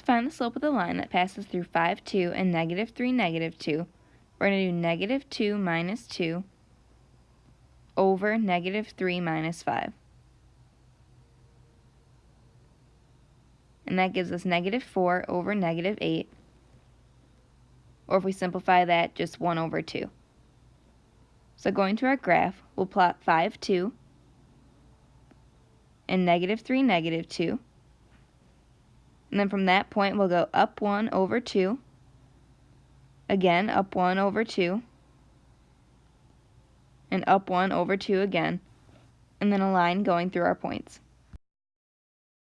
To find the slope of the line that passes through 5, 2 and negative 3, negative 2, we're going to do negative 2 minus 2 over negative 3 minus 5. And that gives us negative 4 over negative 8. Or if we simplify that, just 1 over 2. So going to our graph, we'll plot 5, 2, and negative 3, negative 2. And then from that point, we'll go up 1 over 2. Again, up 1 over 2. And up 1 over 2 again. And then a line going through our points.